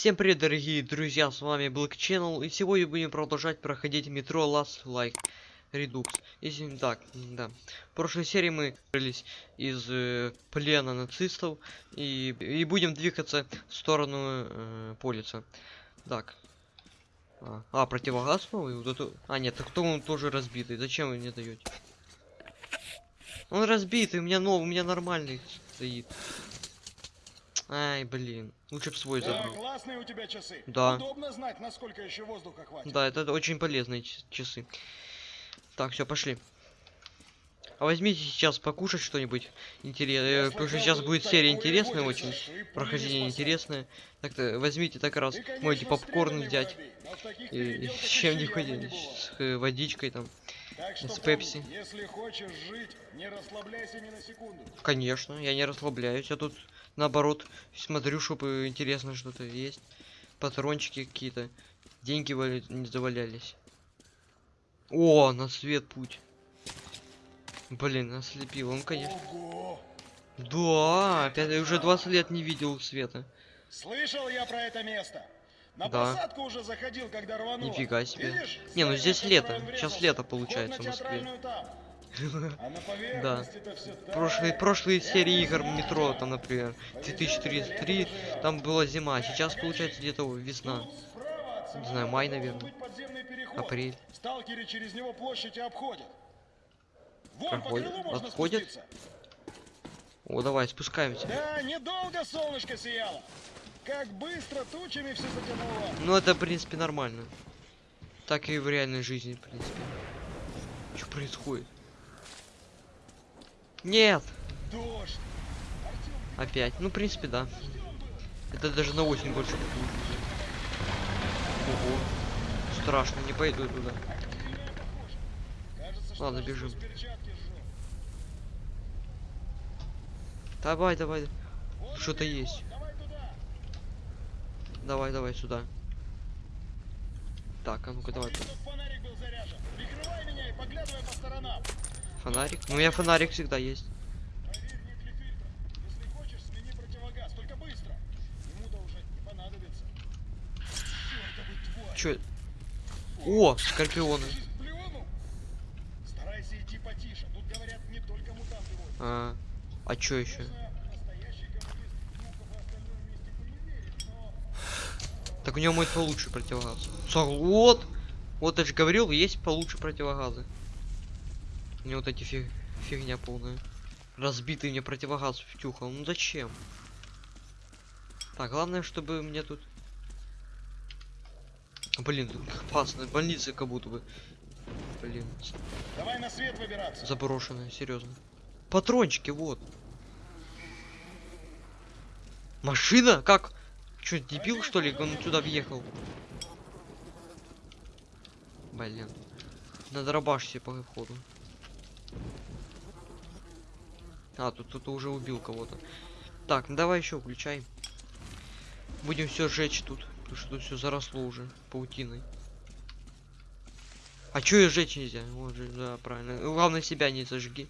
Всем привет, дорогие друзья, с вами Black Channel, и сегодня будем продолжать проходить метро Last Like Redux. Если так, да. В прошлой серии мы выбрались из э, плена нацистов и, и будем двигаться в сторону э, полиса. Так. А, а, противогаз новый? Вот это... А, нет, так кто он тоже разбитый? Зачем вы мне даете? Он разбитый, у меня новый, у меня нормальный стоит. Ай, блин. Лучше б свой Да, забрал. классные у тебя часы. Да. Удобно знать, насколько еще воздуха хватит. Да, это очень полезные часы. Так, все, пошли. А возьмите сейчас покушать что-нибудь интересное. Потому что сейчас будет серия интересная очень. Прохождение интересное. Так-то возьмите так раз. Можете попкорн взять. И, и с чем-нибудь. С э, водичкой там. с пепси. Если хочешь жить, не расслабляйся ни на секунду. Конечно, я не расслабляюсь. Я тут наоборот смотрю, чтобы интересно что-то есть. Патрончики какие-то. Деньги вали- не завалялись. О, на свет путь. Блин, ослепил. Он, конечно. Ого! Да, опять я уже 20 лет не видел света. Слышал я про это место. На Да. посадку уже заходил, когда рвануло. Нифига себе. Видишь, Не, ну здесь лето. Сейчас лето получается в Москве. там. А так. Прошлые, прошлые серии игр метро, там, например, 2033, там была зима, а сейчас получается где-то весна. От Не знаю, май, наверное. Апрель. Сталкеры через него площадь обходят. Проходят? Отходят? О, давай, спускаемся. Да, недолго солнышко сияло. Как быстро тучами все затянуло. Ну, это, в принципе, нормально. Так и в реальной жизни, в принципе. Что происходит? Нет! Дождь. Опять. Ну, в принципе, да. Это даже на осень больше похоже. Ого. Страшно, не пойду туда. Ладно, бежим. Давай, давай. Что-то есть. Давай. Давай, сюда. Так, а ну-ка давай. Смотри, чтоб фонарик был заряжен. Прикрывай меня и поглядывай по сторонам. Фонарик. Ну, у меня фонарик всегда есть. Чё? О, скорпионы. А, а чё еще? Так у него будет получше противогаз. Вот! Вот я же говорил, есть получше противогазы. Него вот эти фиг... фигня полная. Разбитый мне противогаз втюхал. Ну зачем? Так, главное, чтобы мне тут... Блин, тут опасно. Больница как будто бы. Блин, Давай на свет выбираться. заброшенная, серьезно. Патрончики, вот. Машина? Как? Чё, дебил что ли? Он сюда въехал. Блин. Надо рабаш себе по входу. А, тут кто-то уже убил кого-то. Так, ну давай еще включай. Будем все сжечь тут. Потому что тут все заросло уже паутиной. А чё ее сжечь нельзя? Вот же, да, правильно. Главное себя не зажги.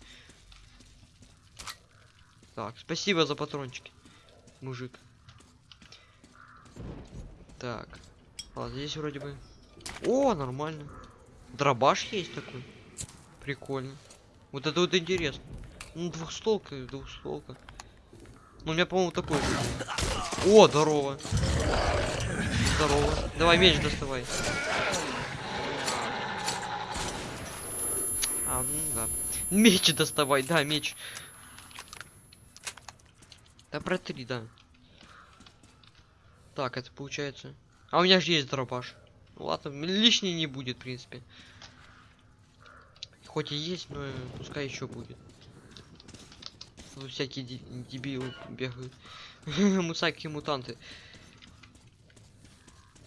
Так, спасибо за патрончики, мужик. Так. Ладно, здесь вроде бы. О, нормально. Дробаш есть такой. Прикольно. Вот это вот интересно. Ну, двухстолка, двухстолка. Ну, у меня, по-моему, такой. О, здорово. Здорово. Давай меч доставай. А, ну да. Меч доставай, да, меч. Да протри, да. Так, это получается. А у меня же есть дробаш. Ну ладно, лишний не будет, в принципе. Хоть и есть, но пускай еще будет. Тут всякие де- дебилы бегают. Мусаки мутанты.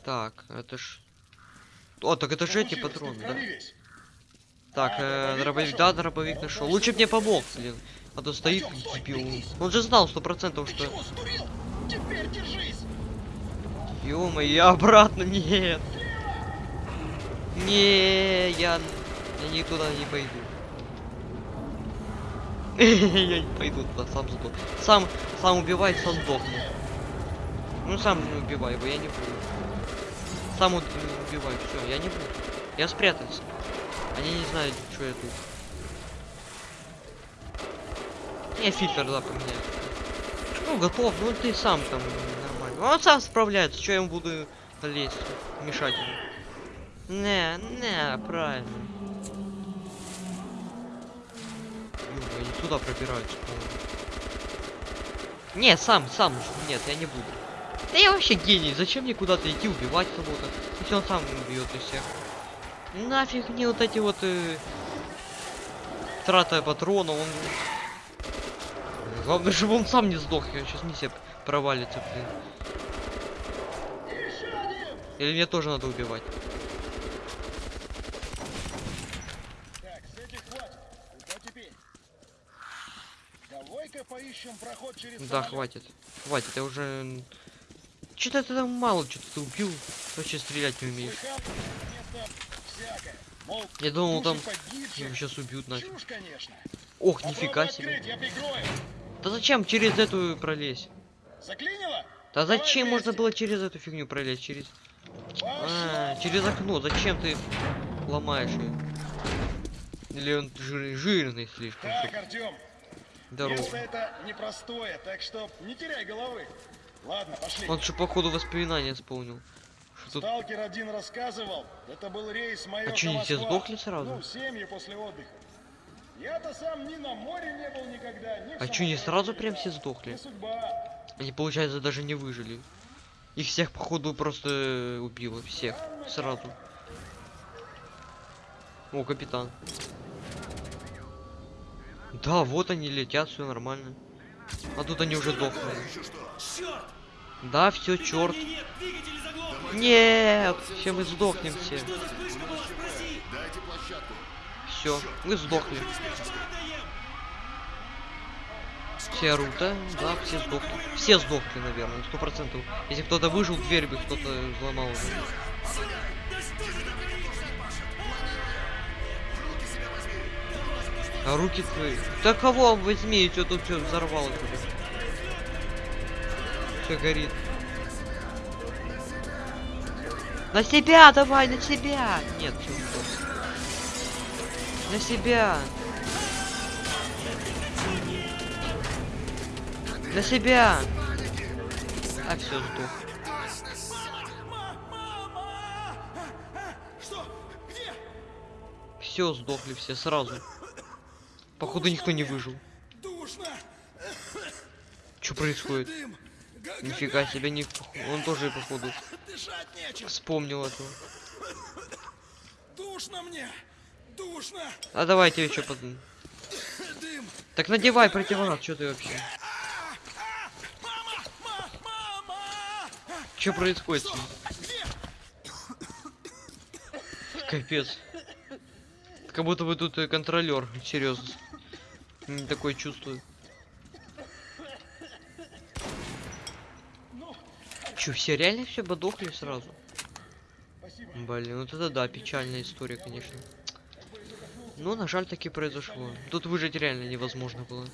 Так, это ж. О, так это же эти патроны, да? Так, э, дробовик да, дробовик нашел. Лучше что мне помог, блин. А то стоит дебил. Он же знал сто процентов, что. чего, сдурел? Теперь держись. ё я обратно, нет. Не, я, я никуда не пойду. я не пойду туда, сам сдох. Сам, сам убивай, сам сдохну. Ну сам убивай его, я не буду. Сам убивай, все, я не буду. Я спрятался. Они не знают, что я тут. Я фильтр, да, поменяю. Ну, готов, ну ты сам там нормально. Он сам справляется, что я ему буду лезть, мешать ему. Не, не, правильно. Ё, они туда пробираются, по-моему. Не, сам, сам, нет, я не буду. Да я вообще гений, зачем мне куда-то идти убивать кого-то, если он сам убьет и всех. Нафиг мне вот эти вот э, трата патрона, он... Главное, чтобы он сам не сдох, я сейчас миссия провалится, блин. Или мне тоже надо убивать? Так, с этих хватит. Куда теперь? Поищем проход через Да, самолет. хватит. Хватит, я уже... Что-то ты там мало, что-то ты убил. Вообще стрелять не умеешь. Я думал, там его сейчас убьют нафиг. Ох, нифига себе. Да зачем через эту пролезть? Заклинило? Да Давай зачем можно вместе. было через эту фигню пролезть? Через... А, через окно. Зачем ты ломаешь ее? Или он жир- жирный слишком? Так, Артем, Здорово. место это непростое, так что не теряй головы. Ладно, пошли. Он же походу воспоминания вспомнил. Что тут... Сталкер один рассказывал, это был рейс майор А чё, они все сдохли сразу? Ну, семьи после отдыха. Я-то сам ни на море не был никогда, ни А чё, не сразу не прям все сдохли? Не. Они, получается, даже не выжили. Их всех, походу, просто э, убило. Всех. Сразу. О, капитан. Да, вот они летят, все нормально. А тут они уже дохнули. Да, все, черт. Нет, все мы сдохнем все. Все, мы сдохли. Все орут, да? Да, все сдохли. Все сдохли, наверное, сто процентов. Если кто-то выжил, дверь бы кто-то взломал уже. А руки твои. Да кого возьми, что тут все взорвало уже. Все горит. На себя давай, на себя! Нет, всё. На себя! На себя! А все сдох. Все сдохли все сразу. Походу никто не выжил. Что происходит? Нифига себе, не... он тоже походу вспомнил это. Душно мне! Душно! А давайте еще под... Дым! Так надевай противогаз, что ты вообще? Что происходит? Капец. Как будто бы тут контролер, серьезно. Не такое чувствую. Че, все реально все подохли сразу? Блин, вот это да, печальная история, конечно. Ну, на жаль, таки произошло. Тут выжить реально невозможно было.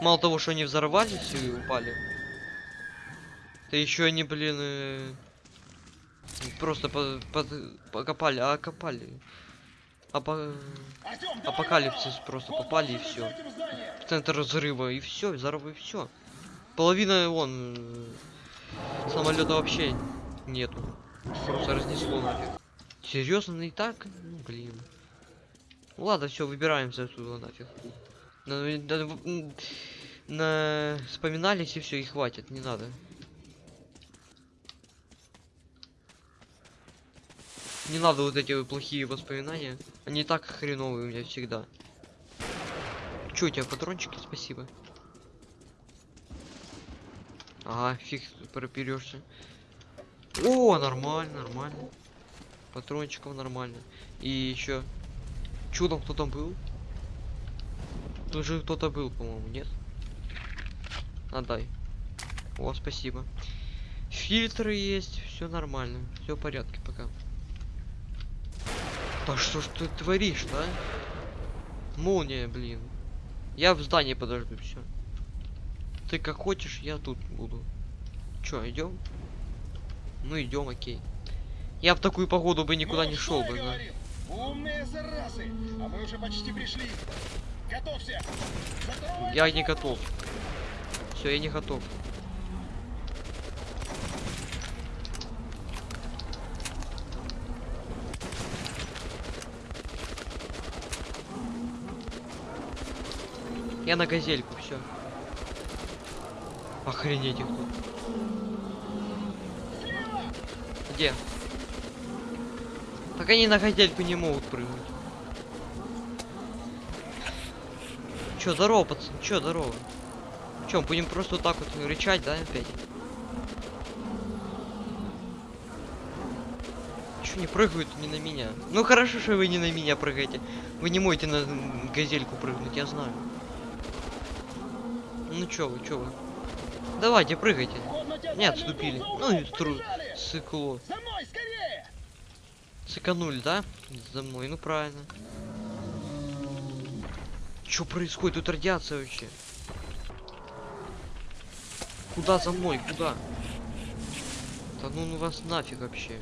Мало того, что они взорвались и упали. Да еще они, блин, э, просто по- под- покопали, а копали. А по- Артем, Апокалипсис просто попали и все. в центр взрыва и все, взорвы и все. Половина вон самолета вообще нету. Просто разнесло. Серьезно, и так? Ну блин. Ладно, все, выбираемся отсюда нафиг. На, на- на- вспоминались и все, и хватит, не надо. Не надо вот эти плохие воспоминания. Они так хреновые у меня всегда. Чё, у тебя патрончики? Спасибо. Ага, фиг проперешься. О, нормально, нормально. Патрончиков нормально. И еще. Там, кто там был? Тут же кто-то был, по-моему, нет? Отдай. О, спасибо. Фильтры есть, все нормально. Все в порядке пока. Да что ж ты творишь, да? Молния, блин. Я в здании подожду, все. Ты как хочешь, я тут буду. Чё, идем? Ну идем, окей. Я в такую погоду бы никуда Ну, не шел бы, да. Умные заразы! А мы уже почти пришли. Готовься! Закрой Я не готов. Все, я не готов. Я на газельку, все. Охренеть их тут. Где? Так они на газельку не могут прыгнуть. Чё, здорово, пацан? Чё, здорово? Чё, будем просто вот так вот рычать, да, опять? Чё не прыгают не на меня? Ну хорошо, что вы не на меня прыгаете. Вы не можете на газельку прыгнуть, я знаю. Чё вы, чё вы? Давайте, прыгайте. Не отступили. Ну и за тру... углом, побежали! Сыкло. Сыканули, да? За мной, ну правильно. Что происходит? Тут радиация вообще. Куда за мной? Куда? Да ну, ну вас нафиг вообще.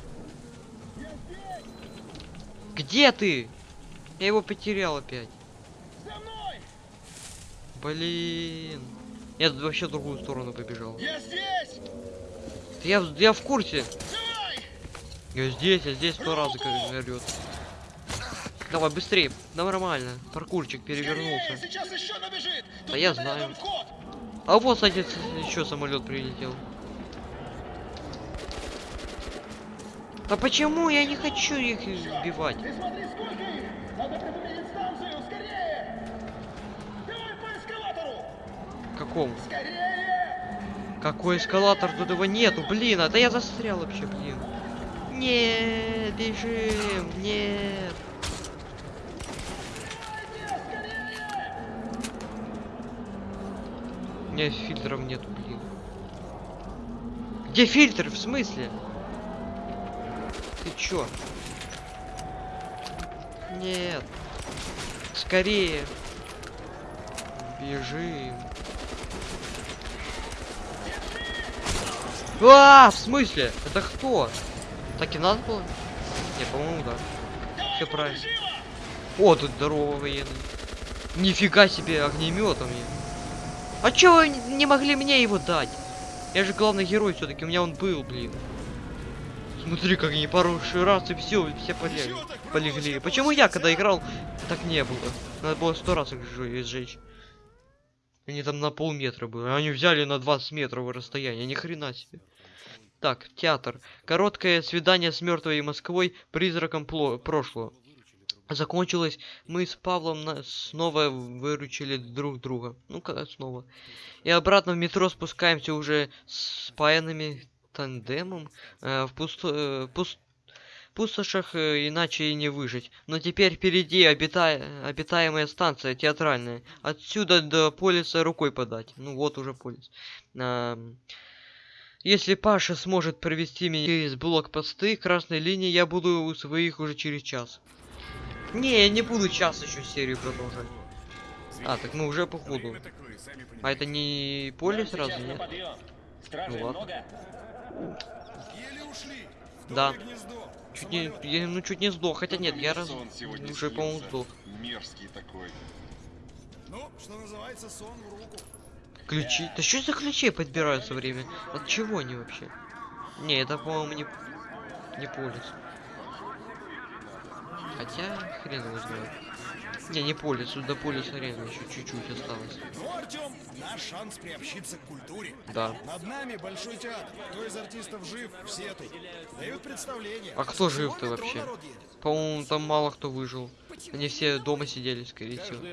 Где ты? Я его потерял опять. Блин. Я вообще в другую сторону побежал. Я здесь! Я, я в курсе. Давай! Я здесь, я здесь сто раз орёт. Давай быстрее, нормально. Паркурчик перевернулся. Сейчас еще набежит! Тут Да я знаю. А вот, кстати, еще самолет прилетел. Да почему я не хочу их убивать? Ты смотри, сколько их! Надо предупредить станцию! Скорее! Какому? Какой эскалатор? Тут его нету, блин, а да я застрял вообще, блин. Нет, бежим, нет. У меня фильтров нету, блин. Где фильтр? В смысле? Ты чё? Нет. Скорее. Бежим. А, в смысле? Это кто? Так и надо было? Не, по-моему, да. Всё правильно. О, тут здорово военный. Нифига себе огнеметом. А чё вы не могли мне его дать? Я же главный герой все-таки, у меня он был, блин. Смотри, как они пару раз и все, все полегли. Полегли. Почему я, когда играл, так не было? Надо было сто раз их сжечь. Они там на полметра были, они взяли на 20 метров расстояние, ни хрена себе. Так, театр. Короткое свидание с мертвой Москвой, призраком прошлого. Закончилось, мы с Павлом на- снова выручили друг друга. Ну, когда снова. И обратно в метро спускаемся уже с паянными тандемом. э, в пусто- э, пус- пустошах э, иначе и не выжить. Но теперь впереди обита- обитаемая станция театральная. Отсюда до полиса рукой подать. Ну вот уже полис. Ам, если Паша сможет провести меня через блокпосты красной линии, я буду у своих уже через час. Не, я не буду час еще серию продолжать. А, так мы уже по ходу. А это не поле сразу, нет? Ну ладно. много? Еле ушли. В Да. гнездо. Чуть не, я, ну чуть не сдох, хотя нет, я раз уже по-моему сдох. Мерзкий такой. Ну, что называется, сон в руку. Ключи. Да что за ключи подбирают все время? От чего они вообще? Не, это по-моему не не полис. Хотя хрен его знает. Не, не полис, до полиса реально еще чуть-чуть осталось. Ну, Артем, наш шанс приобщиться к культуре. Да. Над нами большой театр. Кто из артистов жив, все тут. Дают представление. А кто жив-то вообще? По-моему, там мало кто выжил. Они все дома сидели, скорее всего.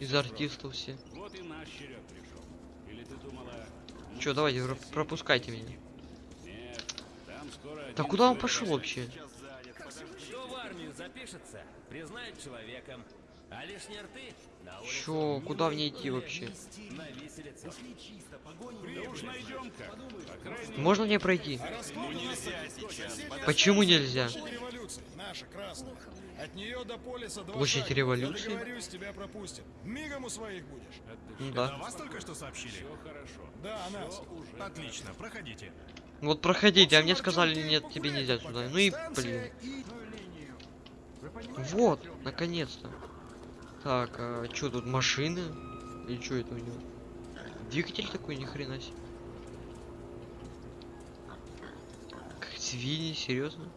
Из артистов все. Вот и наш черед пришел. Или ты думала... ну, Че, давайте, про- пропускайте меня. Нет, там скоро... Да куда он пошел вообще? занят, подожди. Кто в армию запишется, признают человеком. А лишние рты на улице Чё, куда мне идти вообще? на виселице. Можно мне пройти? Ну нельзя сейчас. Почему нельзя? Наша красная. От нее до полиса два Площадь шага. революции? Я договорюсь, тебя пропустят. Мигом у своих будешь. Ну Это да. вас только что сообщили? все хорошо. Да, нас. Отлично, проходите. Вот проходите, а мне сказали, нет, тебе нельзя сюда. Ну и, блин. Вот, наконец-то. Так, а что тут, машины? Или что это у него? Двигатель такой, ни хрена себе. Как свиньи, серьезно?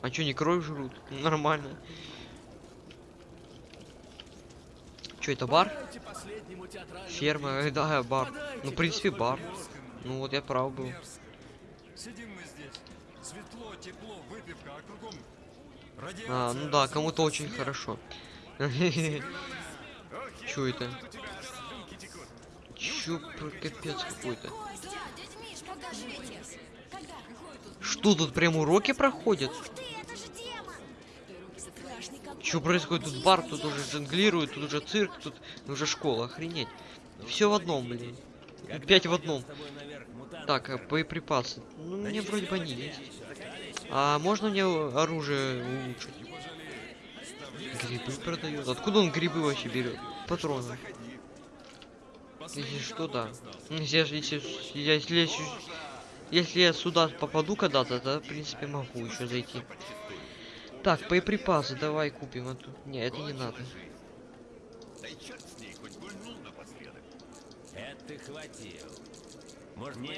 А что, не кровь жрут? Нормально. Что это бар? Ферма, э, да, бар. Ну, в принципе, бар. Ну вот я прав был. Сидим мы здесь. Светло, тепло, выпивка, а кругом А, ну да, кому-то очень хорошо. Чё это? Чё капец какой-то? Что тут прям уроки проходят? Что происходит? Тут бар, тут уже жонглируют, тут уже цирк, тут уже школа, охренеть. Все в одном, блин. Пять в одном. Так, а боеприпасы. Ну, мне вроде бы они есть. А можно мне оружие улучшить? Грибы продают. Откуда он грибы вообще берет? Патроны. Если что, да. Если, я- если, если, я сю- если я сюда попаду когда-то, то, в принципе, могу еще зайти. Так, боеприпасы давай купим. А то... Не, это не надо. Это ты хватил. Может, не,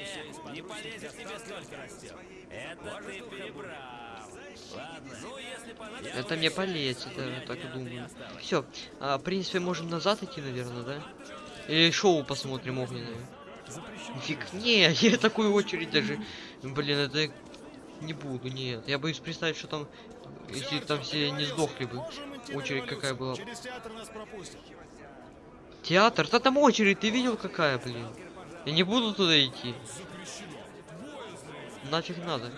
не полезет тебе столько растет. Это ты перебрал. Ладно, ну если понадобится... Это мне полезет, я так думаю. Все, в принципе, можем назад идти, наверное, да? Или шоу посмотрим огненное. Фиг, не, я такую очередь даже, блин, это не буду, нет. Я боюсь представить, что там, если там все не сдохли бы. Очередь какая была. Театр? Да там очередь, ты видел какая, блин? Я не буду туда идти. Нафиг надо.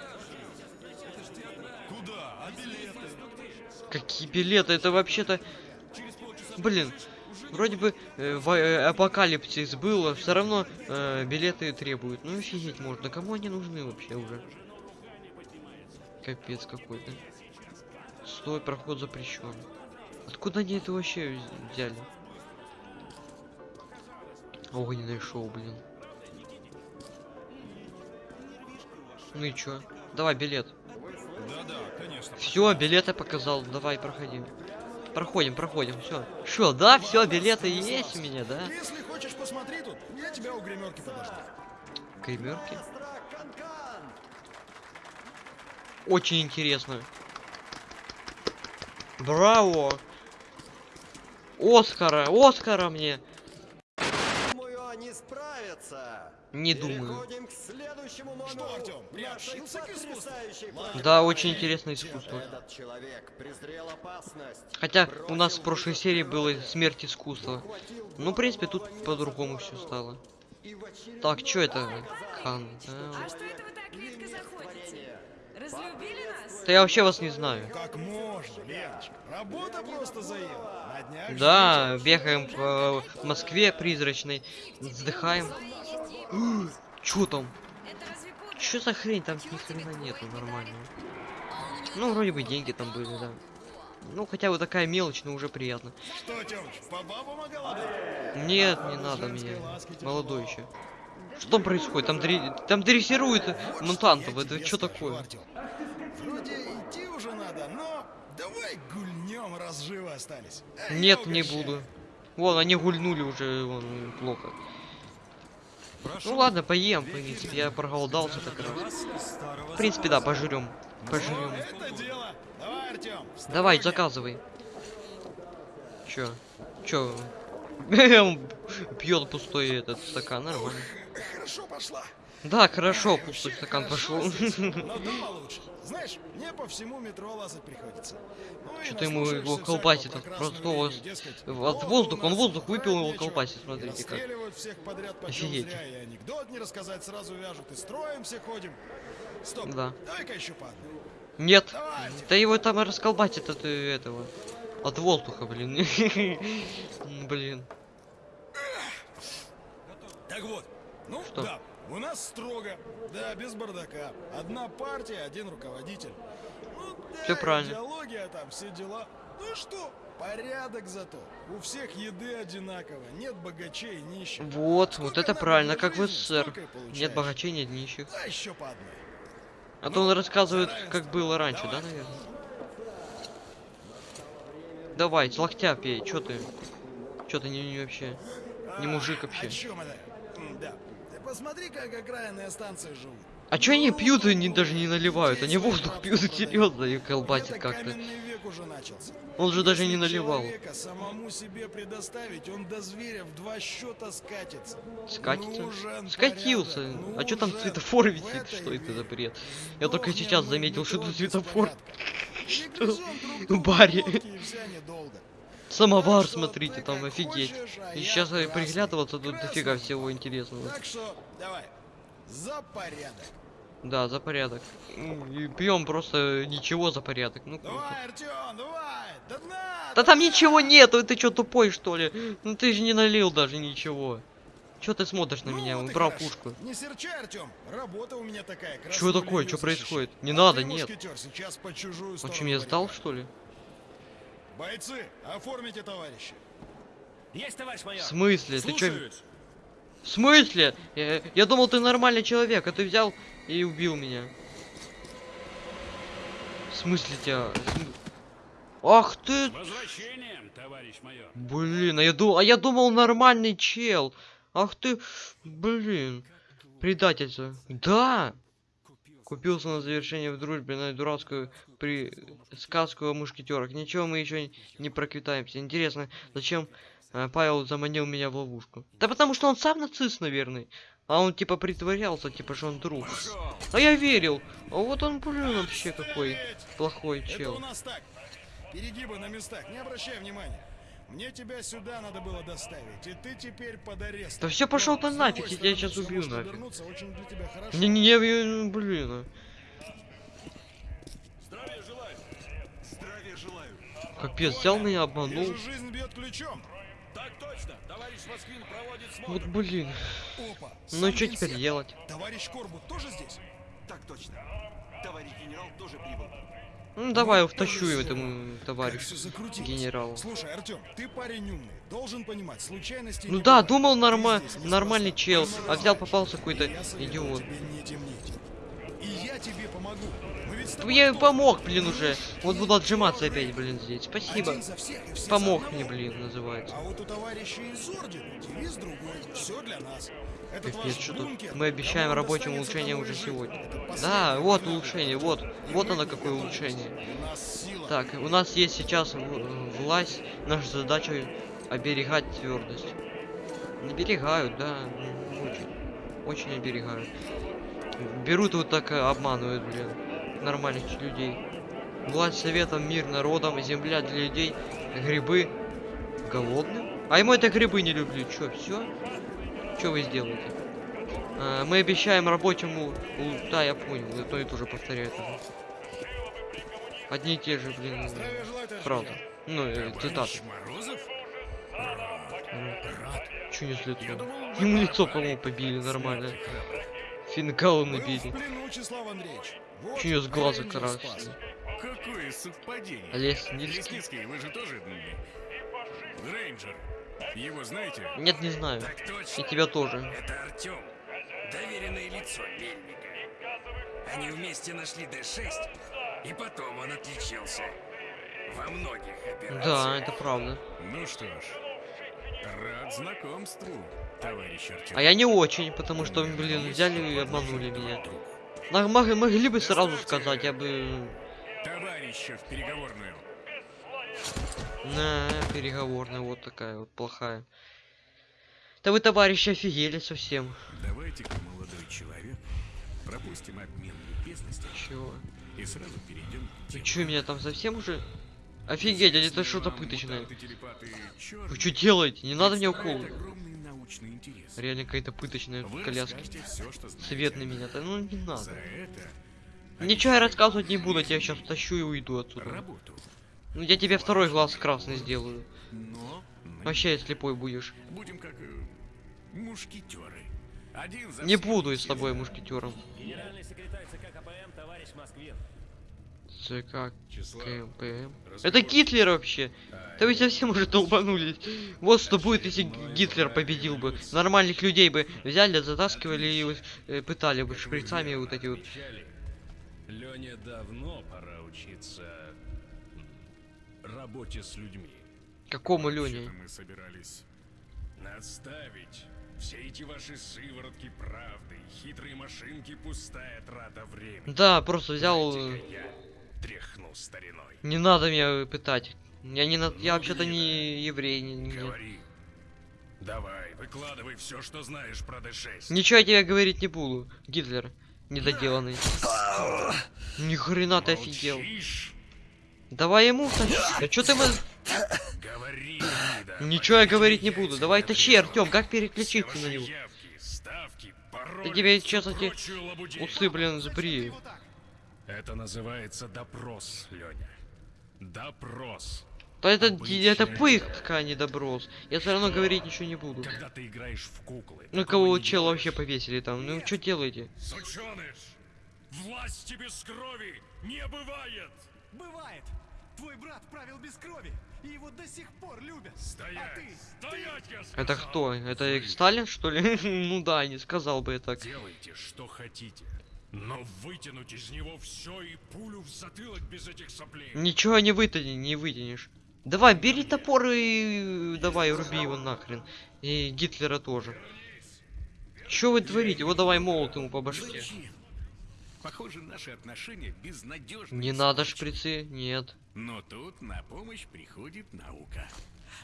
Какие билеты? Это вообще-то... Блин, вроде бы э, во- э, апокалипсис было, все равно э, билеты требуют. Ну офигеть можно, кому они нужны вообще уже? Капец какой-то. Стой, проход запрещен. Откуда они это вообще вз- взяли? Огненное шоу, блин. Ну и чё? Давай билет. Да-да, конечно. Все, билеты показал. Давай, проходи. Проходим, проходим, все. Что, да, все, билеты есть у меня, да? Если хочешь, посмотри тут. Я тебя у гримерки подожду. Гримерки. Очень интересно. Браво! Оскара, Оскара мне! Думаю, они справятся. Не думаю. Следующему номеру. Что, нашей приобщился к искусству? Да, очень интересное искусство. Этот человек презрел опасность. Хотя у нас в прошлой серии было смерть искусства. Ну, в принципе, тут по-другому все стало. Так, что это? Кан. да. А что это вы так редко заходите? Разлюбили нас? Да я вообще вас не знаю. Как можно, Леночка? Работа просто заела. Да, бегаем по Москве призрачной, вздыхаем. Чё там? Чё за хрень? Там ни хрена нету нормального. Ну, вроде бы деньги там были, да. Ну, хотя бы такая мелочь, но уже приятно. Что, Тёмыч, по бабам? Нет, не надо мне. Молодой еще. Что там происходит? Там, дре- там дрессируют мутантов. Я Это что такое? Вроде идти уже надо, но давай гульнем, раз живы остались. Нет, не буду. Вон, они гульнули уже, вон, плохо. Ну ладно, поем, в принципе, я проголодался так раз. В принципе, да, пожрем. Пожрем. Давай, Артём. Давай, заказывай. Чё? Чё? Пьет пустой этот стакан, нормально. Хорошо пошла. Да, хорошо, пустой стакан пошел. Знаешь, мне по всему метро лазать приходится. Ну Что-то ему его колбасит простого времени, дескать, от у Он воздух выпил, его колбасит, смотрите как. всех подряд Офигеть. зря, и анекдот не рассказать сразу вяжут, и строим все ходим. Стоп, Да. давай-ка еще по одной. Нет, Давайте. да его там расколбасит от э, этого. От воздуха, блин. Блин. Так вот, ну Что? да, у нас строго, да, без бардака. Одна партия, один руководитель. Ну, да, Всё правильно. идеология там, все дела. Ну что, порядок зато. У всех еды одинаково, нет богачей и нищих. Вот, вот Сколько это надо правильно, как в жизни, СССР. столько и получаешь. Нет богачей, нет нищих. А еще по одной. А то он рассказывает, равенство. как было раньше, да, Давай. наверное? Давай, с локтя пей, чё ты? Чё ты не, не вообще? Не мужик А, вообще. О чем это? Посмотри, как окраинные станции живут. А чё они Ну, пьют и не, ну, даже не наливают? здесь Они воздух пьют продают. серьезно и колбасит как-то. Он же даже не наливал. самому себе предоставить, он до зверя в два счета скатится. Скатится? Скатился. А чё там светофор висит? Что это за бред? Я только сейчас заметил, что это светофор. Что? В баре. глотки, и вся недолго. Самовар, что смотрите, там офигеть. И сейчас приглядываться тут дофига всего интересного. Так что, давай, за порядок. Да, за порядок. Пьем просто ничего за порядок. Ну. Давай, Артем, давай, до дна, Да там ничего нету, ты чё тупой что ли? Ну ты же не налил даже ничего. Чё ты смотришь на Ну меня? вот Убрал пушку. Не серчай, Артем. Работа у меня такая. Чё такое? Чё происходит? Не А надо, нет. мушкетер, сейчас по чужую сторону что, меня сдал что ли? Бойцы, оформите товарища. Есть, товарищ В майор. смысле? Ты чё? В смысле? Я, я думал, ты нормальный человек, а ты взял и убил меня. В смысле тебя? В Ах ты! Возвращением, товарищ майор. Блин, а я думал, а я думал нормальный чел. Ах ты, блин, предательство. Да. Купился на завершение в дружбе на дурацкую при сказку о мушкетерах. Ничего мы еще не проквитаемся. Интересно, зачем э, Павел заманил меня в ловушку? Да потому что он сам нацист, наверное. А он типа притворялся, типа что он друг. А я верил. А вот он, блин, вообще какой плохой чел. Перегибы на местах, не обращай внимания. Мне тебя сюда надо было доставить, и ты теперь под арестом. Да всё, пошёл Но, ты нафиг, я тебя всё убью нафиг. Не-не-не, я- ну, блин. Здравия желаю. Здравия желаю. Капец, взял меня, обманул. Жизнь бьет ключом. Так точно. Товарищ Москвин проводит Вот смотр. блин. Опа. Ну что теперь делать? Товарищ Корбут тоже здесь? Так точно. Товарищ генерал тоже прибыл. Ну давай втащу повезло. этому товарищу генералу. Слушай, Артем, ты парень умный, должен понимать, случайности Ну да, думал норма нормальный чел, а взял попался какой-то идиот. И я тебе помогу. Ну я помог, блин, уже. Вот буду отжиматься опять, блин, здесь. Спасибо. Помог мне, блин, называется. А вот у товарища из ордена девиз другой. Все для нас. Капец, что тут? Мы обещаем рабочим улучшение уже сегодня. Да, вот улучшение, вот. Вот оно какое улучшение. Так, у нас есть сейчас власть, наша задача оберегать твердость. Оберегают, да, м, очень, очень оберегают. Берут вот так обманывают, блин, нормальных людей. Власть советом, мир народом, земля для людей, грибы голодным. А ему это грибы не люблю, чё, все? Что вы сделаете? А, мы обещаем рабочему... Да, я понял, это и тоже повторяет уже. Одни и те же, блин, правда. Ну, э, цитаты. Чё несли туда? Ему лицо, по-моему, побили нормально. В набили. Неё с глаза спас. Какое совпадение. Лесницкий? Лесницкий, вы же тоже рейнджер. Его знаете? Нет, не знаю. И тебя тоже. Это Артем. Доверенное лицо Мельника. Они вместе нашли Д-6, и потом он отличился. Во многих операциях. Да, это правда. Ну что ж, рад знакомству, товарищ Артем. А я не очень, потому что, блин, взяли и обманули меня. На- мог- могли бы сразу сказать, я бы... Товарища в переговорную. На, переговорная вот такая вот плохая. Да вы, товарищи, офигели совсем. Давайте-ка, молодой человек, пропустим обмен любезностями Чего? и сразу перейдем к делу. чё, меня там совсем уже... Офигеть, а это что-то пыточное. Вы что делаете? Не надо мне огромный научный интерес. Реально какая-то пыточная Вы коляска. всё, что знаете. Свет на меня-то, ну не За надо. это Ничего я рассказывать не буду, я тебя сейчас тащу и уйду отсюда. работу. Ну я тебе второй глаз красный сделаю. Но Вообще слепой будешь. будем как э, мушкетеры. Один за Не буду с все тобой мушкетером. Генеральный секретарь ЦК КПМ товарищ Москвин. ЦК. Разговор. Это Гитлер вообще. Да вы совсем уже долбанулись. Вот что будет, если Гитлер победил бы. Нормальных людей бы взяли, затаскивали и э, пытали бы шприцами вот эти вот. Лене давно пора учиться работе с людьми. Какому Лене? мы собирались наставить все эти ваши сыворотки правды, хитрые машинки, пустая трата времени. Да, просто взял. э, Дайте-ка я тряхну стариной. Не надо меня пытать. Я не на... Я Ну, вообще-то гнида. не еврей. Не, Говори. Давай, выкладывай все, что знаешь про Д6. Ничего я тебе говорить не буду. Гитлер. Недоделанный. Ни хрена ты офигел. Давай ему тащи. Да чё ты мы... Говори, гнида. Ничего я говорить не буду. Давай тащи. Артем, как переключиться на него? ставки, пароли, тебе, всю честно, те прочую лабудень. Усы, блин, сбри. Это называется допрос, Леня. Допрос. Да это, Обычное это пытка, а не доброс. Я все равно говорить ничего не буду. Когда ты играешь в куклы. Ну кого делаешь. вообще повесили там? Ну что делаете? Сучёныш! Власти без крови не бывает! Бывает. Твой брат правил без крови, и его до сих пор любят. Стоять! А ты? Стоять, я Это кто? Это Сталин, что ли? ну да, не сказал бы я так. Делайте, что хотите. Но вытянуть из него все и пулю в затылок без этих соплей. Ничего не вытяни, не вытянешь. Давай, бери топор и давай, руби его нахрен. И Гитлера тоже. Что вы творите? Вот давай молот ему по башке. Похоже, наши отношения безнадежны. Не надо шприцы, нет. Но тут на помощь приходит наука.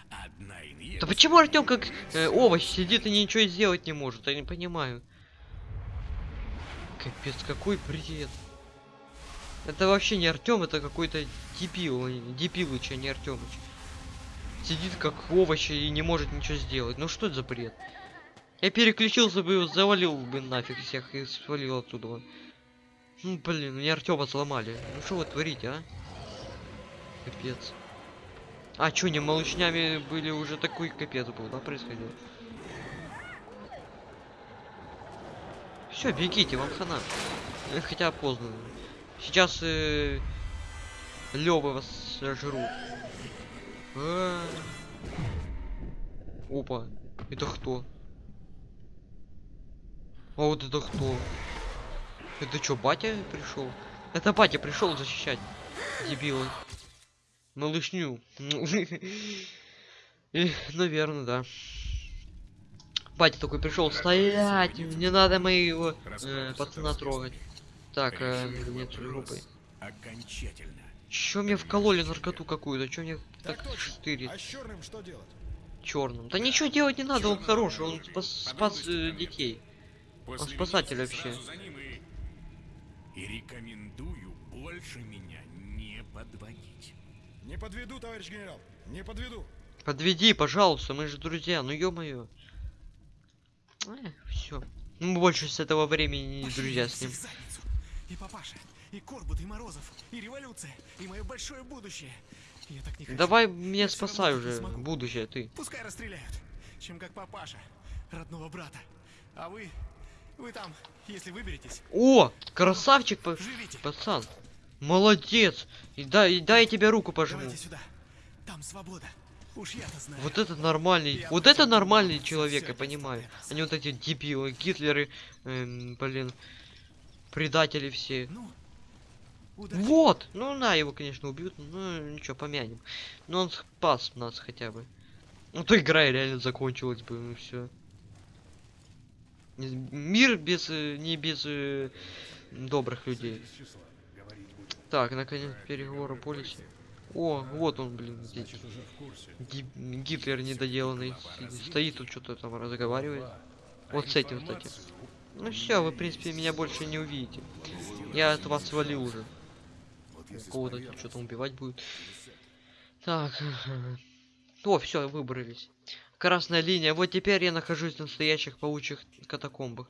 Одна Да инъекция почему Артем как э, овощ сидит и ничего сделать не может? Я не понимаю. Капец, какой бред. Это вообще не Артем, это какой-то дебил, э, Дебилыч, а не Артемыч. Сидит как овощ и не может ничего сделать. Ну что это за бред? Я переключился бы, завалил бы нафиг всех и свалил оттуда. Ну блин, мне Артема сломали. Ну что вы творите, а? Капец. А чё, не малышнями были уже такой капец был, да, происходил? Все, бегите, вам хана. Э, Хотя поздно. Сейчас э, Лёвы вас сожрут. А. Опа, это кто? А вот это кто? Это чё, батя пришел? Это батя пришел защищать. Дебилы. Малышню. Наверное, да. Батя такой пришел стоять, не надо моего э, пацана трогать. Так, э, нет группы. Окончательно. Чё мне вкололи наркоту какую-то? Чё мне так точно. штырит А черным что делать? черным? Да ничего делать не надо, он хороший, он спас, спас э, детей. После спасатель вообще. сразу за ним и... И рекомендую больше меня не подводить. Не подведу, товарищ генерал. Не подведу. Подведи, пожалуйста, мы же друзья, ну ё-моё. Все. Мы больше с этого времени не друзья с ним. И папаша, и Корбут, и Морозов, и революция, и мое большое будущее. Я так не хочу. Давай меня спасай уже, будущее ты. Пускай расстреляют, чем как папаша, родного брата. А вы, вы там, если выберетесь, О, красавчик, живите. пацан. Молодец. И дай, и дай я тебе руку пожму. Давайте сюда. Там свобода. Вот это нормальный, вот это нормальный человек, я понимаю. Они вот эти дебилы, Гитлеры, эм, блин, предатели все. Ну. Вот! Ну на, его, конечно, убьют, ну ничего, помянем. Но он спас нас хотя бы. Ну то игра реально закончилась бы, ну все. Мир без, э, не без э, добрых людей. Так, наконец, переговоры полисе. О, вот он, блин, здесь. Ги- Гитлер недоделанный. Стоит тут что-то там разговаривает. Вот с этим, кстати. Ну все, вы, в принципе, меня больше не увидите. Я от вас свалил уже. Кого-то тут что-то убивать будет. Так. О, все, выбрались. Красная линия. Вот теперь я нахожусь в настоящих паучьих катакомбах.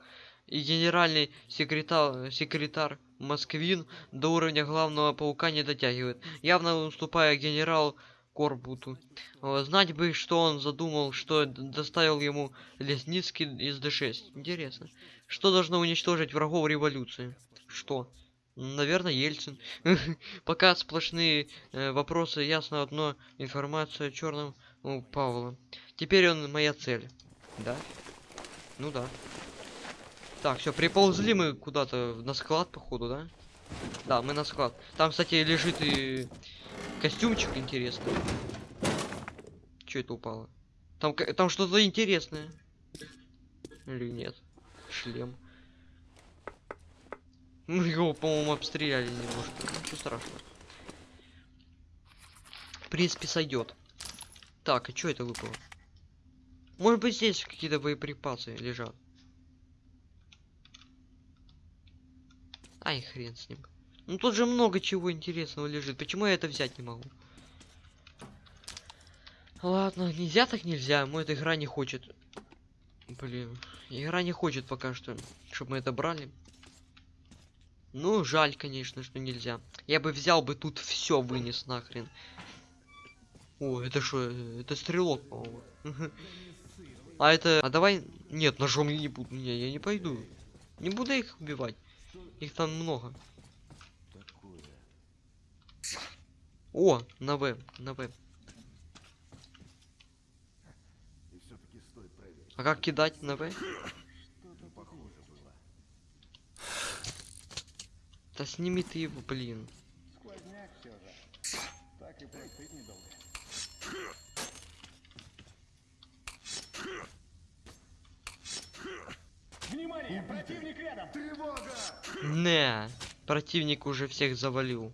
И генеральный секретарь, секретарь Москвин до уровня главного паука не дотягивает, явно уступая генерал Корбуту. Э, Знать бы, что он задумал, что доставил ему Лесницкий из Д6. Интересно. Что должно уничтожить врагов революции? Что? Наверное, Ельцин. Пока сплошные э, вопросы, ясно одно. Информация о черном у Павла. Теперь он моя цель. Да? Ну да. Так, все, приползли мы куда-то на склад, походу, да? Да, мы на склад. Там, кстати, лежит и костюмчик интересный. Че это упало? Там, там что-то интересное. Или нет? Шлем. Мы его, по-моему, обстреляли немножко. Ничего страшного. В принципе, сойдет. Так, а что это выпало? Может быть, здесь какие-то боеприпасы лежат. Ай, хрен с ним. Ну тут же много чего интересного лежит. Почему я это взять не могу? Ладно, нельзя так нельзя. Мой эта игра не хочет. Блин, игра не хочет пока что, чтобы мы это брали. Ну, жаль, конечно, что нельзя. Я бы взял бы тут все вынес нахрен. О, это что? Это стрелок, по-моему. А это... А давай... Нет, ножом я не буду. Не, я не пойду. Не буду их убивать. Их там много. О, на В, на В. А как кидать на В? Да сними ты его, блин. Так и Противник рядом! Не, противник уже всех завалил.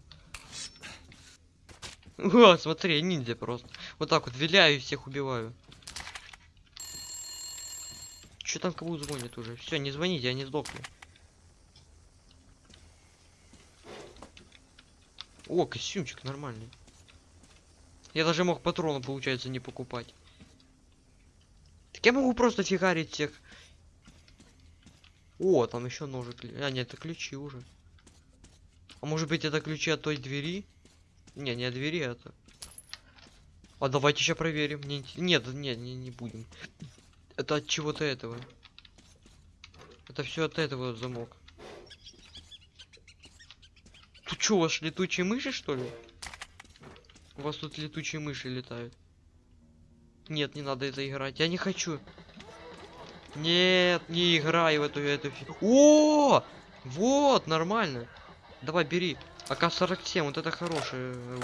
О, смотри, ниндзя просто. Вот так вот виляю и всех убиваю. Че там кому звонит уже? Все, не звоните, они сдохли. О, костюмчик нормальный. Я даже мог патроны, получается, не покупать. Так я могу просто фигарить всех. О, там еще ножик. А, нет, это ключи уже. А может быть это ключи от той двери? Не, не от двери а это. А давайте еще проверим. Инте- Нет, нет, не, не будем. Это от чего-то этого. Это все от этого замок. Тут что, у вас летучие мыши, что ли? У вас тут летучие мыши летают. Нет, не надо это играть. Я не хочу. Нет, не играй в эту эту О! Вот, нормально. Давай, бери. АК-47, вот это хороший. э,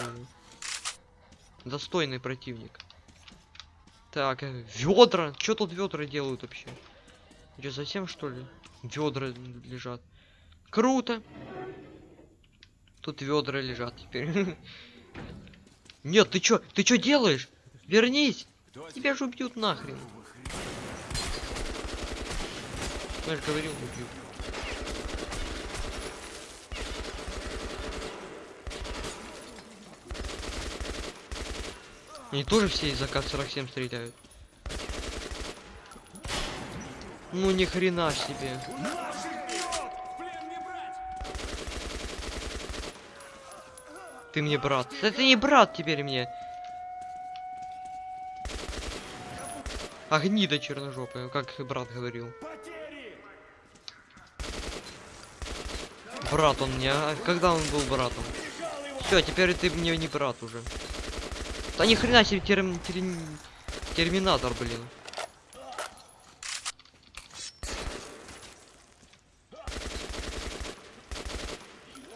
Достойный противник. Так, ведра. Что тут ведра делают вообще? Че, совсем что ли? Ведра лежат. Круто. Тут ведра лежат теперь. Нет, ты чё? Ты чё делаешь? Вернись! Тебя же убьют нахрен. Я же говорил, убьют. Они тоже все из АК-47 стреляют. Ну ни хрена себе. Ты мне брат. Ты не брат теперь мне. А гнида черножопая, как брат говорил. Брат он мне, а когда он был братом? Все, теперь ты мне не брат уже. Да ни хрена себе терм- терм- терминатор, блин.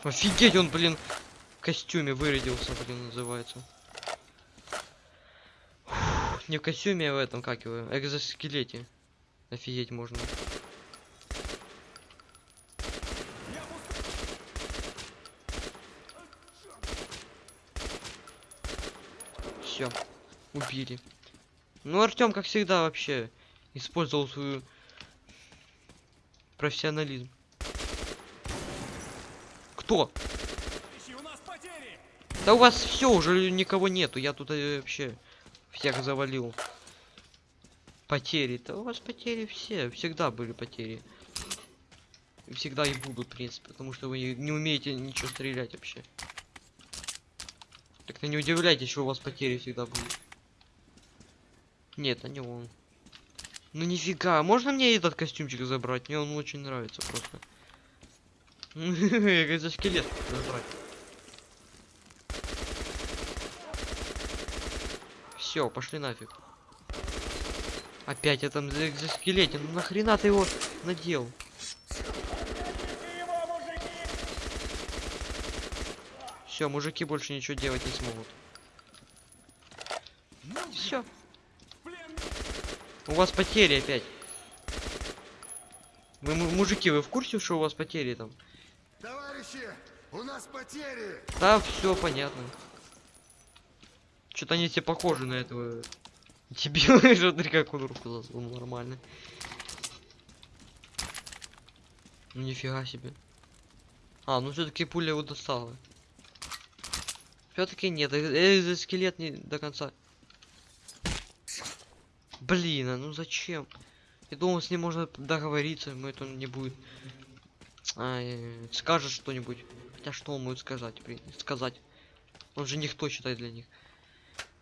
Офигеть, он, блин, в костюме вырядился, блин, называется. Фух, не в костюме, а в этом, как его, экзоскелете. Офигеть можно. Все, убили. Ну, Артем, как всегда, вообще использовал свою профессионализм. Кто? Да у вас все уже никого нету. Я тут э, вообще всех завалил. Потери. Да у вас потери все. Всегда были потери. Всегда и будут, в принципе, потому что вы не умеете ничего стрелять вообще. Так-то не удивляйтесь, что у вас потери всегда будут. Нет, а не он. Ну нифига, можно мне этот костюмчик забрать? Мне он очень нравится просто. Как за скелет забрать. Все, пошли нафиг. Опять этом за экзоскелете. Ну нахрена ты его надел? Все, мужики больше ничего делать не смогут. Все. У вас потери опять. Вы му- мужики, вы в курсе, что у вас потери там? Товарищи, у нас потери! Да, все понятно. Что-то они все похожи на этого дебила. Смотри, как он руку засунул нормально. Ну нифига себе. А, ну все-таки пуля его достала. Все-таки нет, э, э, не до конца. Блин, а ну зачем? Я думал, с ним можно договориться, но это не будет. А, э, скажет что-нибудь. Хотя что он будет сказать, блин, сказать? Он же никто считает для них.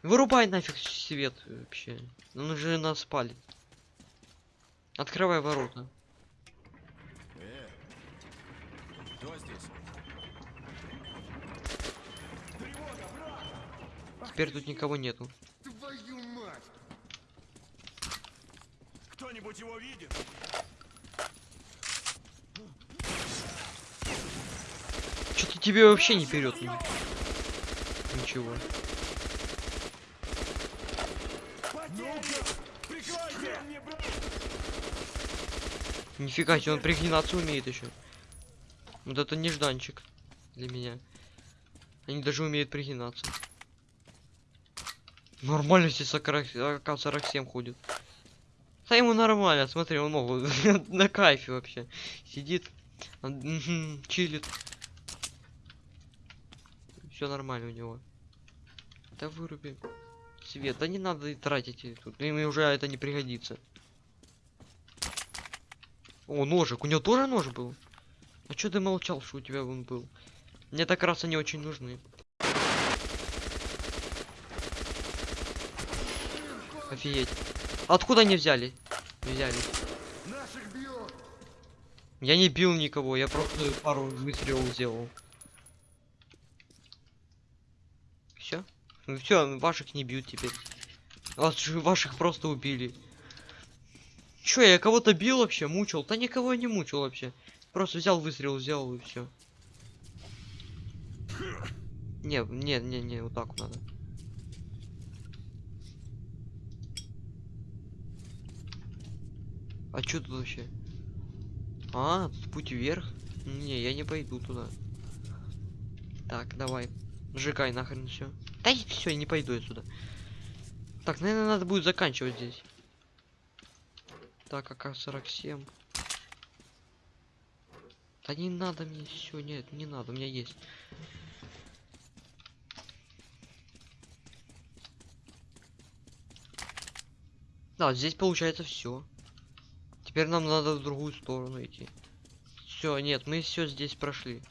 Вырубай нафиг свет вообще. Он же нас спалит. Открывай ворота. Кто здесь? Теперь тут никого нету. Твою мать! Кто-нибудь его видит? Что-то тебе вообще не вперед. Ничего. Мне, брат! Нифига себе, он пригнаться умеет еще. Вот это нежданчик для меня. Они даже умеют пригинаться. Нормально здесь АК-47 ходит. Да ему нормально, смотри, он ногу на кайфе вообще. Сидит, чилит. Все нормально у него. Да выруби. Свет, да не надо и тратить и тут. Им уже это не пригодится. О, ножик. У него тоже нож был? А чё ты молчал, что у тебя он был? Мне так раз они очень нужны. Офигеть. Откуда они взяли? Взяли. Я не бил никого, я просто пару выстрелов сделал. Все? Ну все, ваших не бьют теперь. Вас, ваших просто убили. Чё, я кого-то бил вообще, мучил? Да никого я не мучил вообще. Просто взял выстрел, сделал и все. Не, не, не, не, вот так вот надо. А чё тут вообще? А, тут путь вверх? Не, я не пойду туда. Так, давай. Сжигай нахрен все. Да и все, я не пойду я сюда. Так, наверное, надо будет заканчивать здесь. Так, АК-47. Да не надо мне все, нет, не надо, у меня есть. Да, здесь получается все. Теперь нам надо в другую сторону идти. Все, нет, мы все здесь прошли.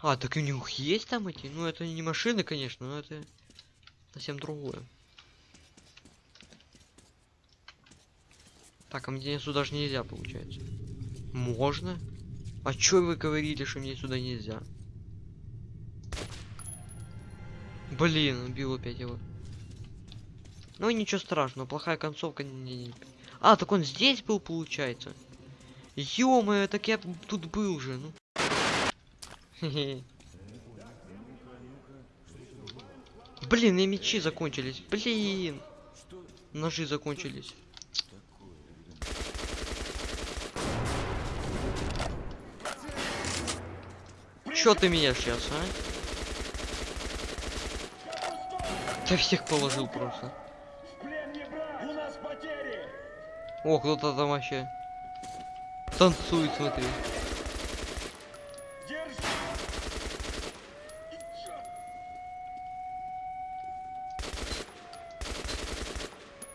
А, так у них есть там эти? Ну, это не машины, конечно, но это совсем другое. Так, а мне сюда же нельзя, получается. Можно? А чё вы говорили, что мне сюда нельзя? Блин, убил опять его. Ну ничего страшного, плохая концовка. Не, не- А, так он здесь был, получается. ё так я тут был же, ну. Блин, и мечи закончились. Блин. Ножи закончились. Чё ты меня сейчас, а? Да всех положил просто. О, кто-то там вообще танцует, смотри.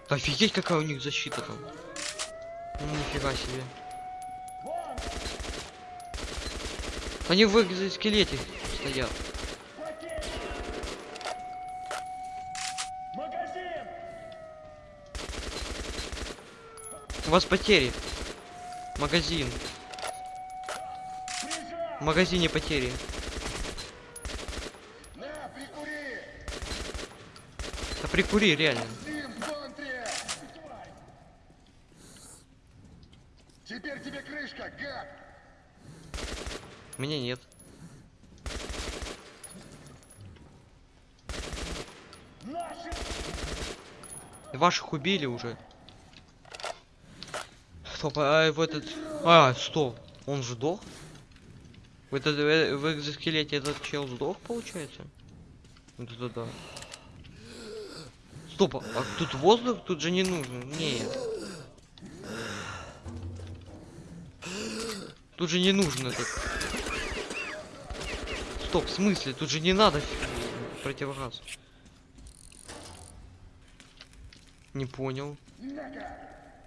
Офигеть, какая у них защита там. Ну, нифига себе. Они в экзоскелете стоят. У вас потери. Магазин. В магазине потери. На, прикури! Да прикури, реально. Теперь тебе крышка, гад! Меня нет. Наши! Ваших убили уже. А в этот... А, стоп. Он сдох? В, этот, э, в экзоскелете этот чел сдох, получается? Вот это да. Стоп, а тут воздух? Тут же не нужно. Нет. Тут же не нужен этот. Стоп, в смысле? Тут же не надо противогаз. Не понял.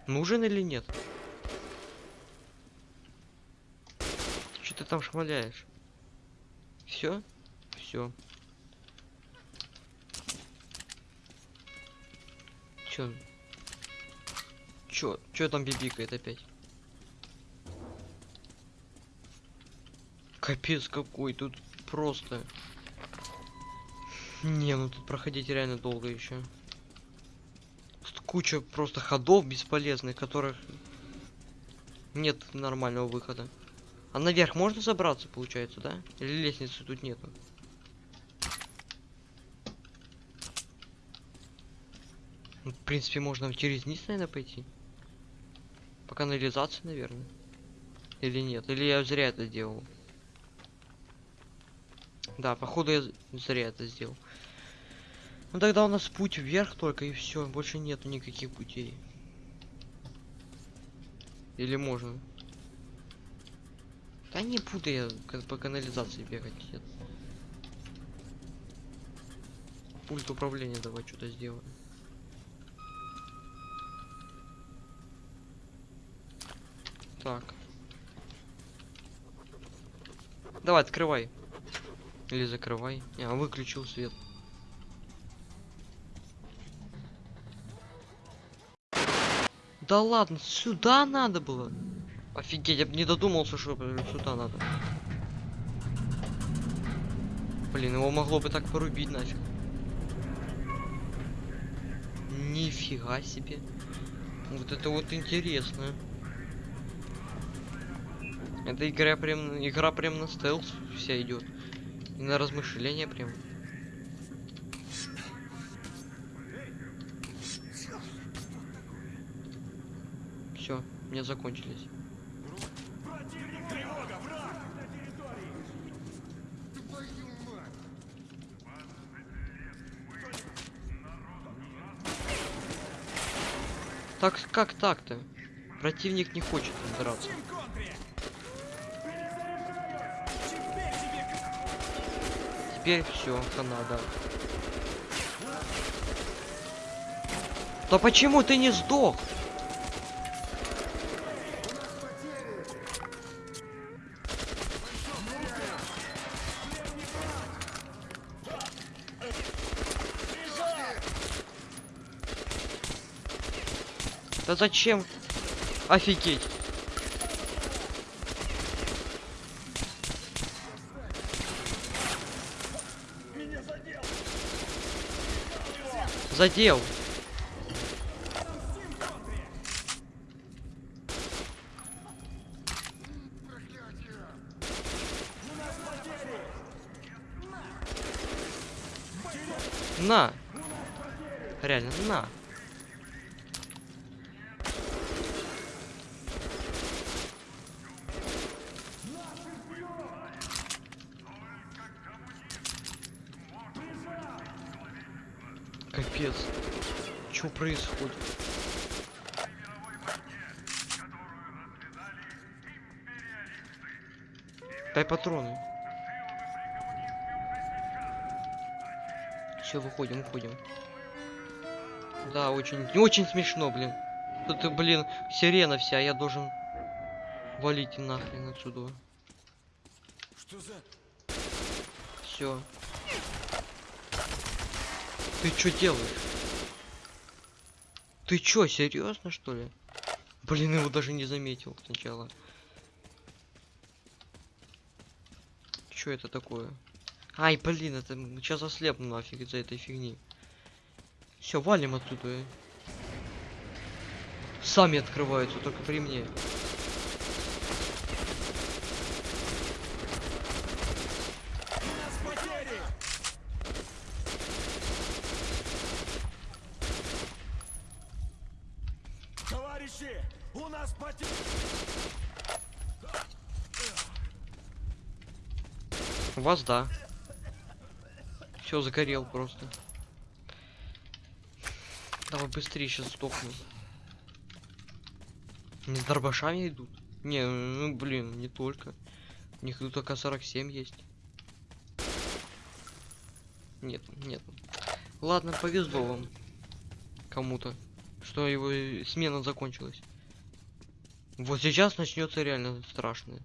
Нужен или нет? Что ты там шмаляешь? Все? Все. Чё? Чё? Чё там бибикает опять? Капец какой, тут просто. Не, ну тут проходить реально долго еще. Тут куча просто ходов бесполезных, которых нет нормального выхода. А наверх можно забраться, получается, да? Или лестницы тут нету? Ну, в принципе, можно через низ, наверное, пойти. По канализации, наверное. Или нет? Или я зря это сделал? Да, походу я зря это сделал. Ну тогда у нас путь вверх только и все, больше нету никаких путей. Или можно? Да не буду я по канализации бегать. Нет. Пульт управления давай что-то сделаем. Так. Давай, открывай. Или закрывай. Я выключил свет. Да ладно, сюда надо было. Офигеть, я бы не додумался, что сюда надо. Блин, его могло бы так порубить нафиг. Нифига себе. Вот это вот интересно. Эта игра прям, игра прям на стелс вся идет. И на размышления прям. Все, мне закончились. Так как так-то? Противник не хочет драться. Теперь все, хана, да. Да почему ты не сдох? Да зачем? Офигеть. Задел. На. Реально, на. Капец. Что происходит? Дай патроны. Все, выходим, уходим. Да, очень, очень смешно, блин. Тут, блин, сирена вся, я должен валить нахрен отсюда. Что за... Все. Ты что делаешь? Ты чё, серьезно что ли? Блин, его даже не заметил сначала. Что это такое? Ай, блин, это сейчас ослепну нафиг из-за этой фигни. Все, валим оттуда. э. Сами открываются, только при мне. Товарищи, у нас потери! У вас да. Все, загорел просто. Давай быстрее, сейчас сдохну. Не с дробашами идут? Не, ну блин, не только. У них тут АК-47 есть. Нет, нет. Ладно, повезло вам. Кому-то. Что его э, смена закончилась. Вот сейчас начнется реально страшное.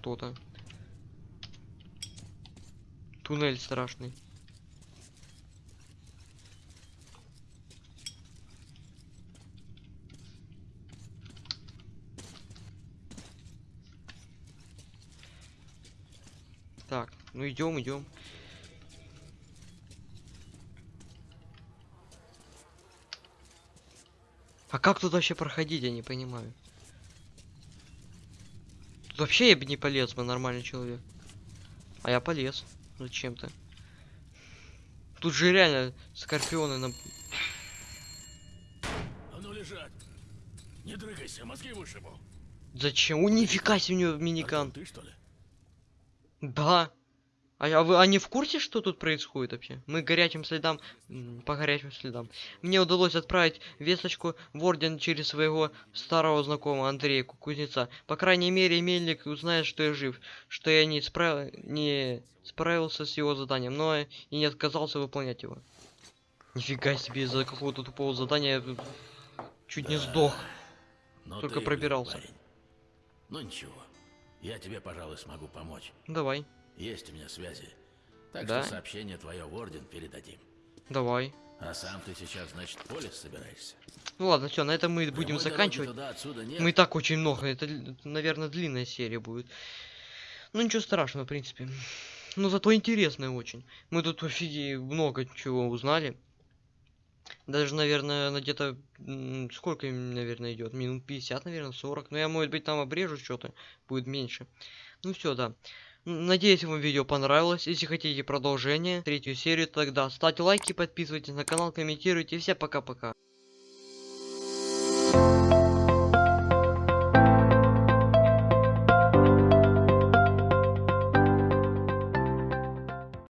Что-то. Туннель страшный. Так, ну идем, идем. А как тут вообще проходить, я не понимаю. Вообще я бы не полез бы, нормальный человек. А я полез. Зачем-то. Тут же реально скорпионы на... А ну лежать. Не дрыгайся, мозги вышибу. Зачем? У нифига себе у него миникан. Артем, ты что ли? Да. А, а вы они в курсе, что тут происходит вообще? Мы горячим следам, по горячим следам. Мне удалось отправить весточку в орден через своего старого знакомого Андрея Ку- Кузнеца. По крайней мере, Мельник узнает, что я жив, что я не, справ... не справился с его заданием, но и не отказался выполнять его. Нифига себе, из-за какого-то тупого задания я тут чуть не сдох. Ну, Только пробирался. парень. Ну ничего. Я тебе, пожалуй, смогу помочь. Давай, Есть у меня связи. Так Да? что сообщение твое в орден передадим. давай. А сам ты сейчас, значит, поле собираешься? Ну ладно, все, на этом мы будем Прямой дороги заканчивать. туда. Мы и так очень много. Это, наверное, длинная серия будет. Ну ничего страшного, в принципе. Но зато интересная очень. Мы тут офиге много чего узнали. Даже, наверное, на где-то... Сколько, наверное, идет? Минут 50, наверное, 40. Но я, может быть, там обрежу что-то. Будет меньше. Ну все, да. Надеюсь, вам видео понравилось. Если хотите продолжение, третью серию, тогда ставьте лайки, подписывайтесь на канал, комментируйте. Всем пока-пока.